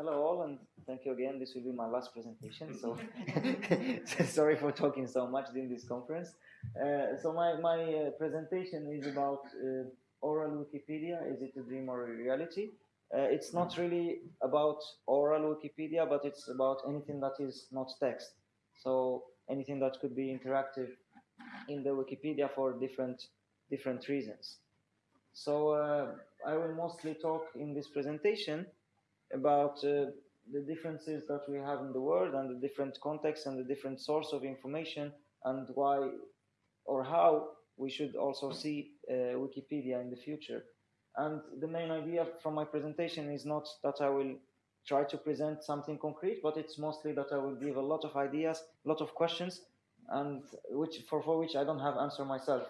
hello all, and thank you again. This will be my last presentation, so sorry for talking so much during this conference. Uh, so my, my uh, presentation is about uh, oral Wikipedia. Is it a dream or a reality? Uh, it's not really about oral Wikipedia, but it's about anything that is not text. So anything that could be interactive in the Wikipedia for different different reasons. So uh, I will mostly talk in this presentation about uh, the differences that we have in the world and the different contexts and the different source of information and why or how we should also see uh, Wikipedia in the future. And the main idea from my presentation is not that I will try to present something concrete, but it's mostly that I will give a lot of ideas, a lot of questions, and which for, for which I don't have answer myself.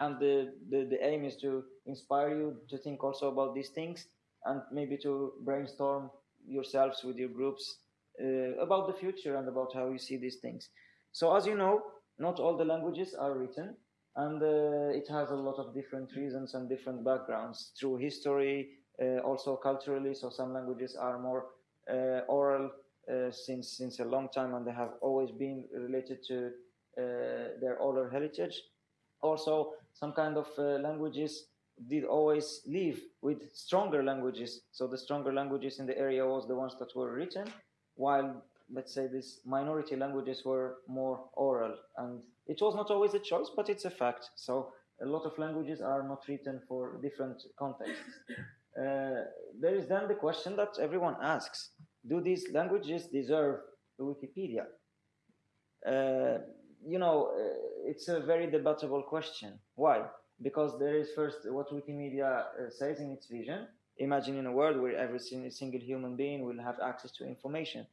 And the, the, the aim is to inspire you to think also about these things and maybe to brainstorm yourselves with your groups uh, about the future and about how you see these things. So as you know, not all the languages are written and uh, it has a lot of different reasons and different backgrounds through history, uh, also culturally. So some languages are more uh, oral uh, since since a long time and they have always been related to uh, their oral heritage. Also, some kind of languages did always live with stronger languages. So the stronger languages in the area was the ones that were written, while let's say these minority languages were more oral. And it was not always a choice, but it's a fact. So a lot of languages are not written for different contexts. Uh, there is then the question that everyone asks, do these languages deserve a Wikipedia? Uh, you know, uh, it's a very debatable question. Why? Because there is first what Wikimedia uh, says in its vision, Imagine in a world where every single human being will have access to information.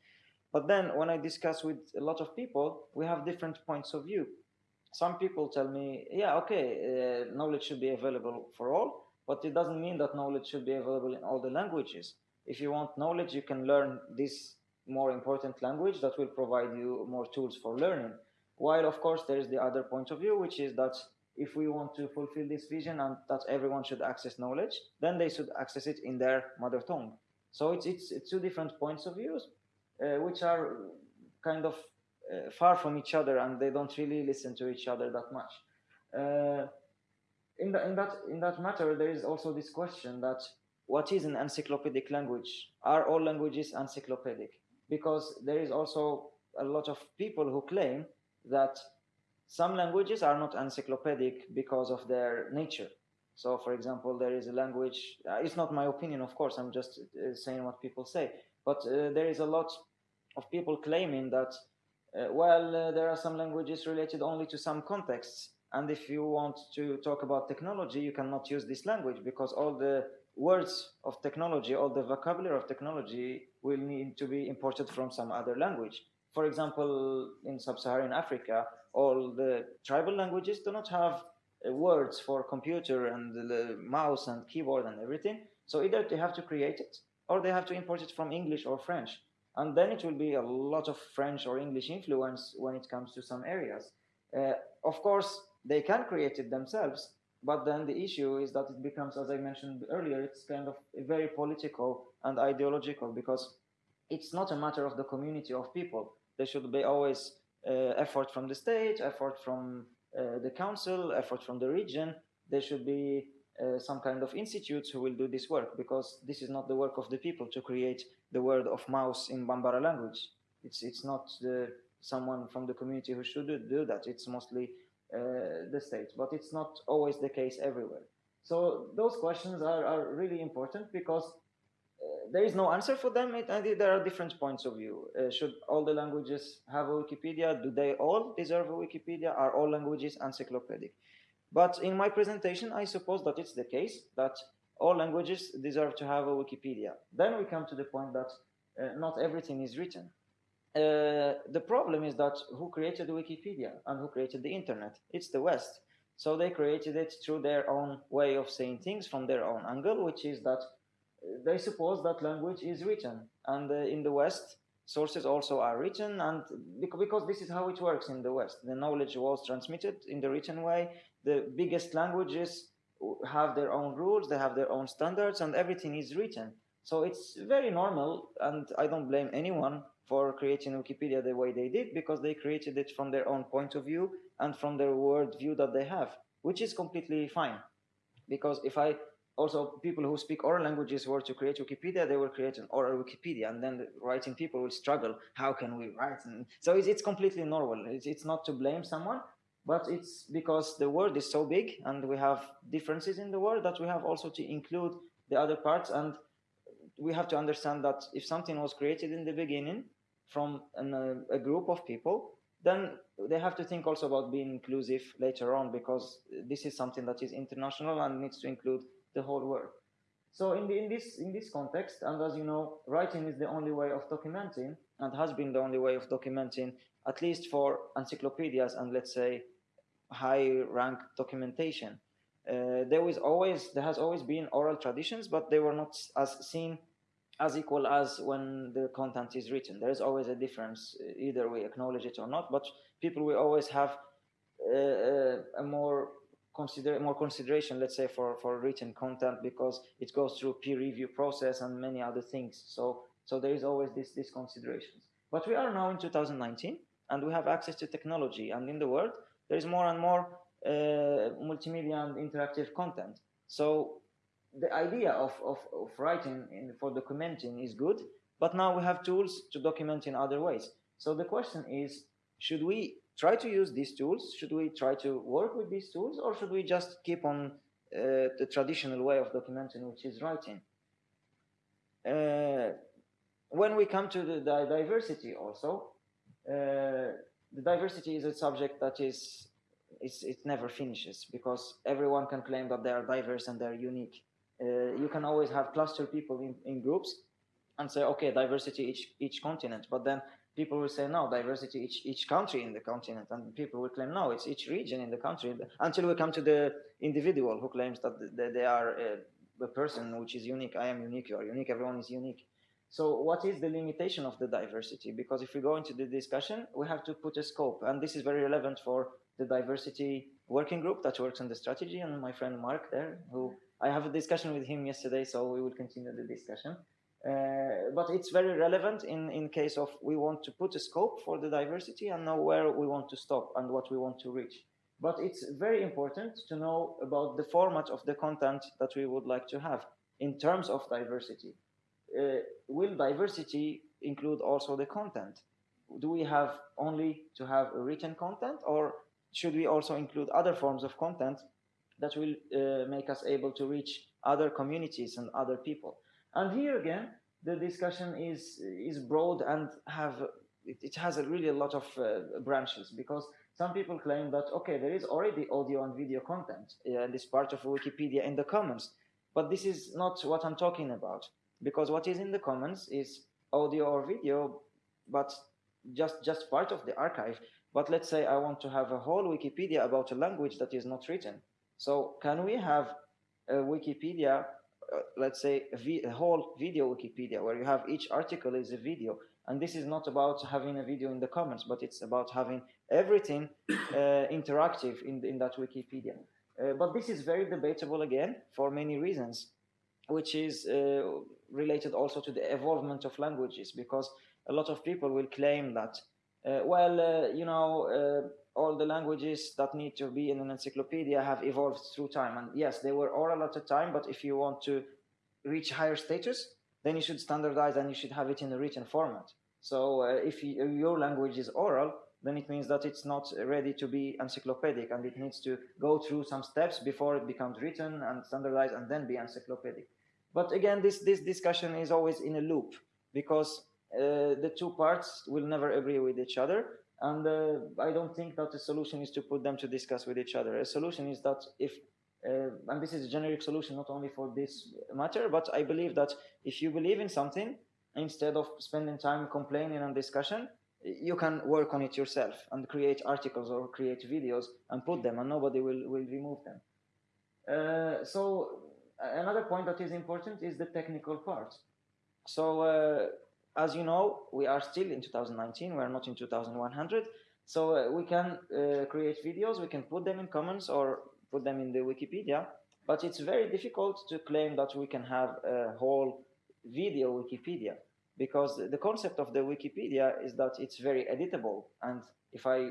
But then when I discuss with a lot of people, we have different points of view. Some people tell me, yeah, okay, uh, knowledge should be available for all, but it doesn't mean that knowledge should be available in all the languages. If you want knowledge, you can learn this more important language that will provide you more tools for learning. While, of course, there is the other point of view, which is that if we want to fulfill this vision and that everyone should access knowledge, then they should access it in their mother tongue. So it's it's, it's two different points of views, uh, which are kind of uh, far from each other, and they don't really listen to each other that much. Uh, in, the, in that in that matter, there is also this question that what is an encyclopedic language? Are all languages encyclopedic? Because there is also a lot of people who claim that some languages are not encyclopedic because of their nature. So, for example, there is a language, uh, it's not my opinion, of course, I'm just uh, saying what people say, but uh, there is a lot of people claiming that, uh, well, uh, there are some languages related only to some contexts. And if you want to talk about technology, you cannot use this language because all the words of technology, all the vocabulary of technology will need to be imported from some other language. For example, in sub-Saharan Africa, all the tribal languages do not have uh, words for computer and the mouse and keyboard and everything. So either they have to create it or they have to import it from English or French. And then it will be a lot of French or English influence when it comes to some areas. Uh, of course, they can create it themselves, but then the issue is that it becomes, as I mentioned earlier, it's kind of very political and ideological because it's not a matter of the community of people. They should be always effort from the state, effort from uh, the council, effort from the region. There should be uh, some kind of institutes who will do this work because this is not the work of the people to create the word of mouse in Bambara language. It's it's not the, someone from the community who should do that. It's mostly uh, the state, but it's not always the case everywhere. So those questions are, are really important because there is no answer for them. It, there are different points of view. Uh, should all the languages have a Wikipedia? Do they all deserve a Wikipedia? Are all languages encyclopedic? But in my presentation, I suppose that it's the case that all languages deserve to have a Wikipedia. Then we come to the point that uh, not everything is written. Uh, the problem is that who created the Wikipedia and who created the internet? It's the West. So they created it through their own way of saying things from their own angle, which is that they suppose that language is written. And uh, in the west sources also are written and because this is how it works in the west. The knowledge was transmitted in the written way. The biggest languages have their own rules they have their own standards and everything is written. So it's very normal, and I don't blame anyone for creating Wikipedia the way they did because they created it from their own point of view and from their world view that they have, which is completely fine. Because if I also people who speak oral languages were to create Wikipedia, they will create an oral Wikipedia, and then the writing people will struggle. How can we write? And so it's, it's completely normal. It's, it's not to blame someone, but it's because the world is so big and we have differences in the world that we have also to include the other parts and we have to understand that if something was created in the beginning from an, uh, a group of people then they have to think also about being inclusive later on because this is something that is international and needs to include the whole world so in, the, in this in this context and as you know writing is the only way of documenting and has been the only way of documenting at least for encyclopedias and let's say high rank documentation. Uh, there was always there has always been oral traditions, but they were not as seen as equal as when the content is written. There is always a difference, either we acknowledge it or not. But people will always have uh, uh, a more consider more consideration, let's say, for for written content because it goes through peer review process and many other things. So so there is always this this considerations. But we are now in 2019 and we have access to technology, and in the world there is more and more uh, multimedia and interactive content. So the idea of, of, of writing in, for documenting is good, but now we have tools to document in other ways. So the question is, should we try to use these tools? Should we try to work with these tools or should we just keep on uh, the traditional way of documenting, which is writing? Uh, when we come to the, the diversity also, uh, the diversity is a subject that is it's, it never finishes because everyone can claim that they are diverse and they're unique. Uh, you can always have cluster people in, in groups and say, okay, diversity each each continent, but then people will say no, diversity each each country in the continent, and people will claim no, it's each region in the country. Until we come to the individual who claims that they are a, a person which is unique. I am unique. You are unique. Everyone is unique. So what is the limitation of the diversity? Because if we go into the discussion, we have to put a scope. And this is very relevant for the diversity working group that works on the strategy and my friend Mark there, who I have a discussion with him yesterday, so we will continue the discussion. Uh, but it's very relevant in, in case of we want to put a scope for the diversity and know where we want to stop and what we want to reach. But it's very important to know about the format of the content that we would like to have in terms of diversity uh, will diversity include also the content? Do we have only to have written content or should we also include other forms of content that will uh, make us able to reach other communities and other people? And here again, the discussion is is broad and have it, it has a really a lot of uh, branches because some people claim that okay there is already audio and video content uh, this part of Wikipedia in the commons, but this is not what I'm talking about because what is in the commons is audio or video, but just just part of the archive. But let's say I want to have a whole Wikipedia about a language that is not written. So can we have a Wikipedia, uh, let's say a, a whole video Wikipedia where you have each article is a video, and this is not about having a video in the commons, but it's about having everything uh, interactive in, in that Wikipedia. Uh, but this is very debatable again for many reasons which is uh, related also to the evolvement of languages because a lot of people will claim that uh, well you know all the languages that need to be in an encyclopedia have evolved through time and yes they were oral at the time but if you want to reach higher status then you should standardize and you should have it in a written format so uh, if you, your language is oral then it means that it's not ready to be encyclopedic and it needs to go through some steps before it becomes written and standardized and then be encyclopedic. But again, this, this discussion is always in a loop because uh, the two parts will never agree with each other. And uh, I don't think that the solution is to put them to discuss with each other. A solution is that if, uh, and this is a generic solution not only for this matter, but I believe that if you believe in something, instead of spending time complaining and discussion, you can work on it yourself and create articles or create videos and put them and nobody will, will remove them. Uh, so another point that is important is the technical part. So uh, as you know, we are still in 2019, we are not in 2100. So uh, we can uh, create videos, we can put them in commons or put them in the Wikipedia, but it's very difficult to claim that we can have a whole video Wikipedia because the concept of the Wikipedia is that it's very editable. And if I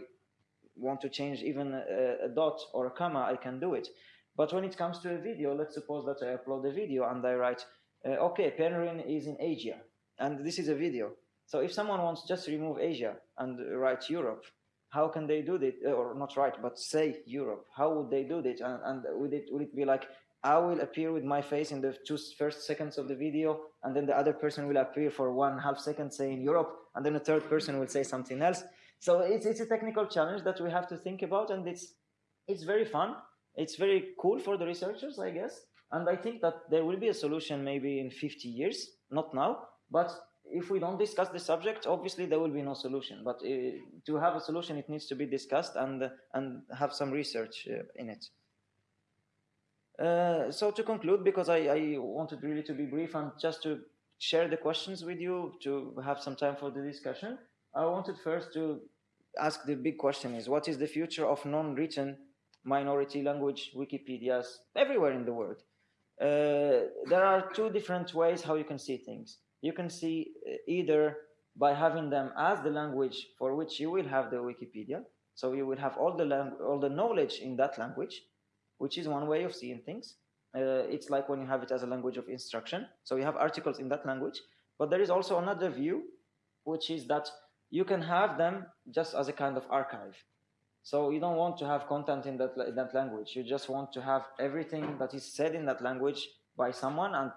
want to change even a, a, dot or a comma, I can do it. But when it comes to a video, let's suppose that I upload a video and I write, uh, okay, Penryn is in Asia, and this is a video. So if someone wants just remove Asia and write Europe, how can they do that? Or not write, but say Europe. How would they do that? And, and would it would it be like I will appear with my face in the two first seconds of the video, and then the other person will appear for one half second saying Europe, and then a third person will say something else. So it's, it's a technical challenge that we have to think about, and it's, it's very fun. It's very cool for the researchers, I guess. And I think that there will be a solution maybe in 50 years, not now, but if we don't discuss the subject, obviously there will be no solution. But uh, to have a solution, it needs to be discussed and, and have some research uh, in it. Uh, so to conclude, because I, I, wanted really to be brief and just to share the questions with you to have some time for the discussion, I wanted first to ask the big question is, what is the future of non-written minority language Wikipedias everywhere in the world? Uh, there are two different ways how you can see things. You can see uh, either by having them as the language for which you will have the Wikipedia, so you will have all the all the knowledge in that language, which is one way of seeing things. Uh, it's like when you have it as a language of instruction. So you have articles in that language, but there is also another view, which is that you can have them just as a kind of archive. So you don't want to have content in that, in that language. You just want to have everything that is said in that language by someone and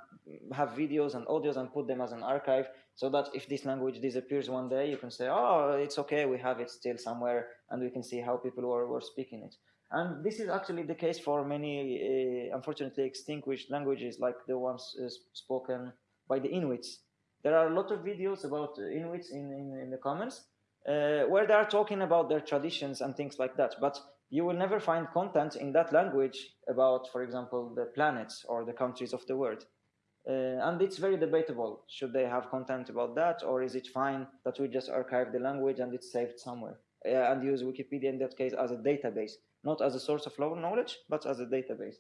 have videos and audios and put them as an archive so that if this language disappears one day, you can say, oh, it's okay, we have it still somewhere and we can see how people were, were speaking it. And this is actually the case for many, uh, unfortunately, extinguished languages like the ones uh, spoken by the Inuits. There are a lot of videos about Inuits in, in, in the commons uh, where they are talking about their traditions and things like that. But you will never find content in that language about, for example, the planets or the countries of the world. Uh, and it's very debatable. Should they have content about that, or is it fine that we just archive the language and it's saved somewhere? Uh, and use Wikipedia in that case as a database not as a source of knowledge, but as a database.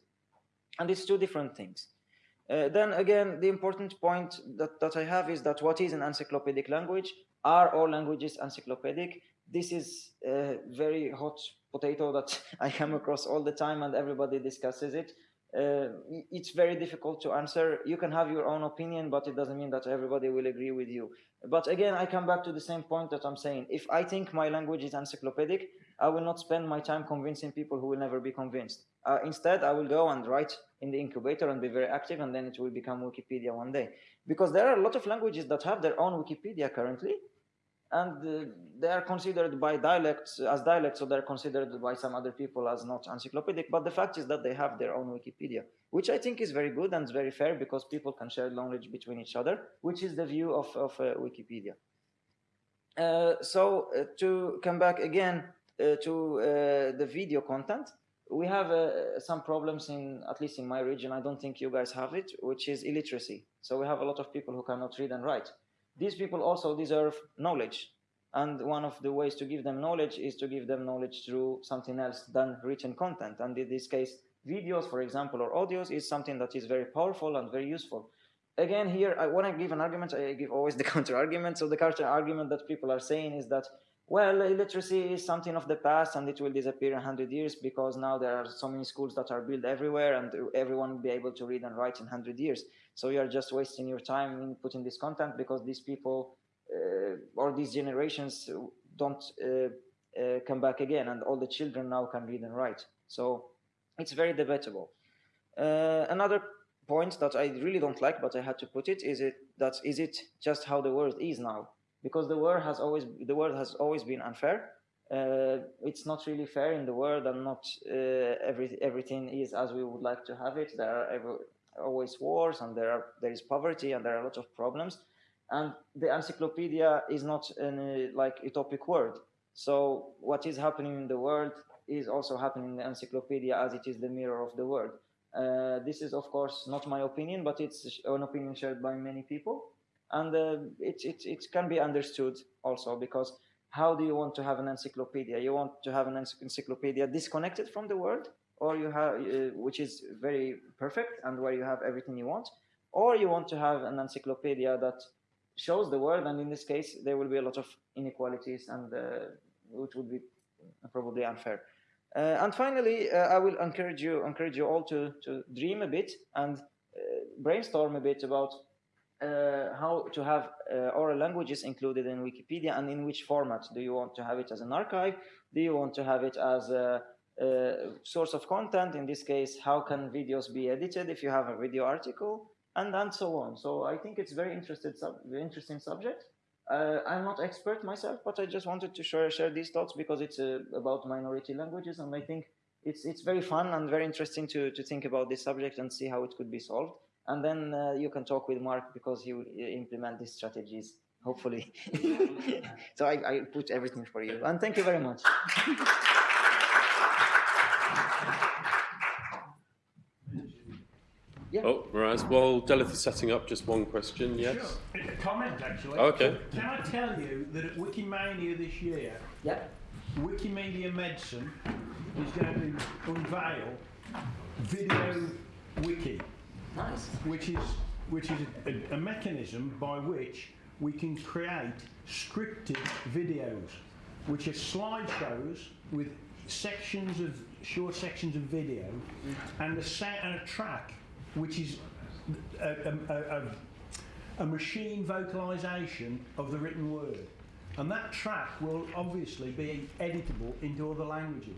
And it's two different things. Uh, then again, the important point that, that I have is that what is an encyclopedic language? Are all languages encyclopedic? This is a very hot potato that I come across all the time and everybody discusses it. Uh, it's very difficult to answer. You can have your own opinion, but it doesn't mean that everybody will agree with you. But again, I come back to the same point that I'm saying. If I think my language is encyclopedic, I will not spend my time convincing people who will never be convinced. Uh, instead, I will go and write in the incubator and be very active, and then it will become Wikipedia one day. Because there are a lot of languages that have their own Wikipedia currently, and uh, they are considered by dialects as dialects, so they're considered by some other people as not encyclopedic. But the fact is that they have their own Wikipedia, which I think is very good and very fair because people can share knowledge between each other, which is the view of, of uh, Wikipedia. Uh, so uh, to come back again uh, to uh, the video content, we have some problems in, at least in my region, I don't think you guys have it, which is illiteracy. So we have a lot of people who cannot read and write. These people also deserve knowledge. And one of the ways to give them knowledge is to give them knowledge through something else than written content. And in this case, videos, for example, or audios is something that is very powerful and very useful. Again, here, I, when I give an argument, I give always the counter argument. So the counter argument that people are saying is that well, illiteracy is something of the past and it will disappear in 100 years because now there are so many schools that are built everywhere and everyone will be able to read and write in 100 years. So you are just wasting your time in putting this content because these people uh, or these generations don't uh, uh, come back again and all the children now can read and write. So it's very debatable. Uh, another point that I really don't like, but I had to put it, is it that is it just how the world is now? Because the world has always the world has always been unfair. Uh, it's not really fair in the world, and not uh, every everything is as we would like to have it. There are always wars, and there are there is poverty, and there are a lot of problems. And the encyclopedia is not an uh, like utopic world. So what is happening in the world is also happening in the encyclopedia, as it is the mirror of the world. Uh, this is of course not my opinion, but it's an opinion shared by many people and uh, it, it, it can be understood also because how do you want to have an encyclopedia? You want to have an encyclopedia disconnected from the world, or you have, uh, which is very perfect and where you have everything you want, or you want to have an encyclopedia that shows the world, and in this case, there will be a lot of inequalities, and uh, which would be probably unfair. Uh, and finally, uh, I will encourage you encourage you all to to dream a bit and uh, brainstorm a bit about how to have uh, oral languages included in Wikipedia and in which format. Do you want to have it as an archive? Do you want to have it as a, a source of content? In this case, how can videos be edited if you have a video article? And, and so on. So I think it's very interested sub interesting subject. Uh, I'm not expert myself, but I just wanted to share, share these thoughts because it's uh, about minority languages, and I think it's it's very fun and very interesting to to think about this subject and see how it could be solved and then uh, you can talk with Mark because he will uh, implement these strategies, hopefully. so I, I put everything for you, and thank you very much. Yeah. Oh, right. Well, Delith is setting up, just one question. Yes. Sure. A comment, actually. Okay. Can I tell you that at Wikimania this year, Yeah. Wikimedia Medicine is going to unveil Video Wiki, Nice. which is which is a, a mechanism by which we can create scripted videos, which are slideshows with sections of short sections of video, and a sa- and a track, which is a, a, a, a, a machine vocalization of the written word. And that track will obviously be editable into other languages.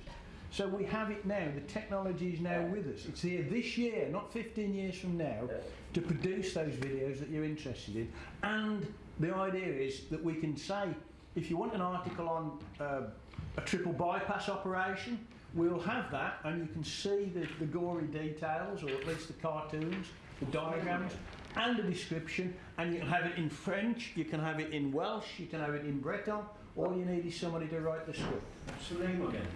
So we have it now, the technology is now with us. It's here this year, not 15 years from now, to produce those videos that you're interested in. And the idea is that we can say, if you want an article on uh, a triple bypass operation, we'll have that and you can see the, the gory details, or at least the cartoons, the diagrams, and a description, and you can have it in French, you can have it in Welsh, you can have it in Breton. All you need is somebody to write the script. What's the name again?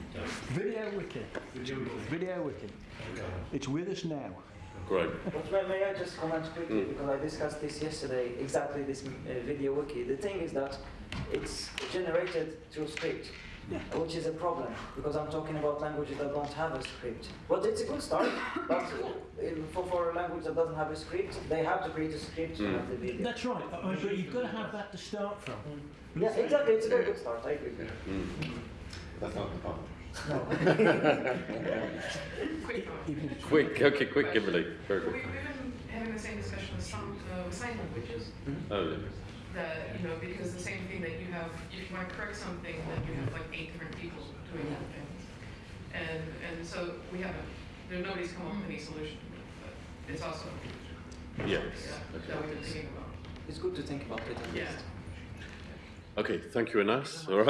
Video Wiki. Video Wiki. Video Wiki. It's with us now. Great. But may, may I just comment quickly because I discussed this yesterday. Exactly this uh, video wiki. The thing is that it's generated through script. Which is a problem because I'm talking about languages that don't have a script. But it's a good start. but for, for a language that doesn't have a script, they have to create a script to hmm. have the video. That's right, I mean, but you've got to have that to start from. Yeah, exactly. It's a very good start. I agree. Hmm. That's not the problem. Even if it's- Quick. Okay. Quick, Kimberly. Very We, good. we've been having the same discussion with some uh, sign languages. Oh, yeah. That you know, because the same thing that you have, if you want to correct something, then you have like eight different people doing that thing. and and so we haven't. There nobody's come up with any solution, but it's also Yes. yeah, Okay. that we've been thinking about. It's good to think about it. At Yeah. least. Okay. Thank you, Anas. All right.